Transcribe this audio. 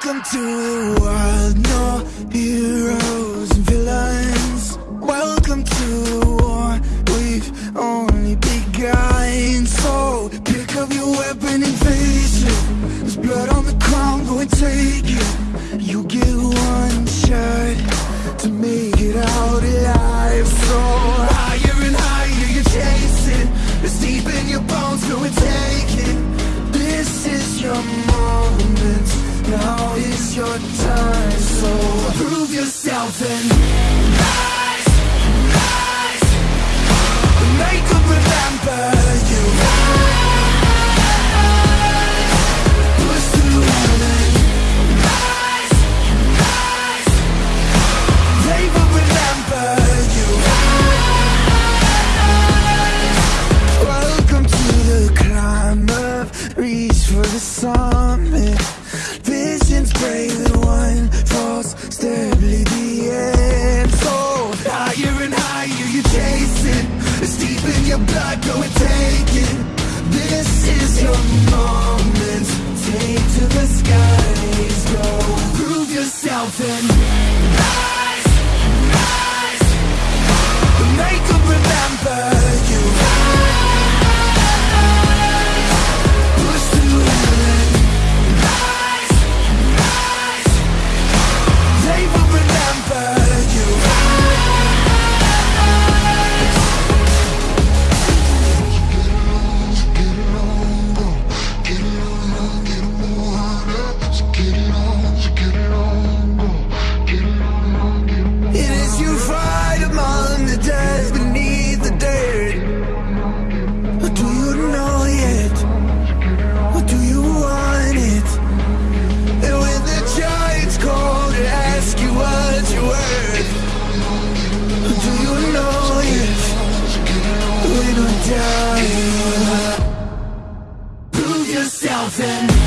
Welcome to the wild, no heroes and villains. Welcome to the war, we've only begun. So pick up your weapon and face it. There's blood on the ground, go and take it. You get one shot to make it out alive. So higher and higher you're chasing. It's deep in your bones, go and take it. This is your moment. Now is your time. So prove yourself and rise, rise. Make them remember you. Rise, rise. They will remember you. Welcome to the climb up, reach for the summit spray the wine falls steadily the end. So higher and higher you chase it It's deep in your blood, go and take it. This is your moment. dancing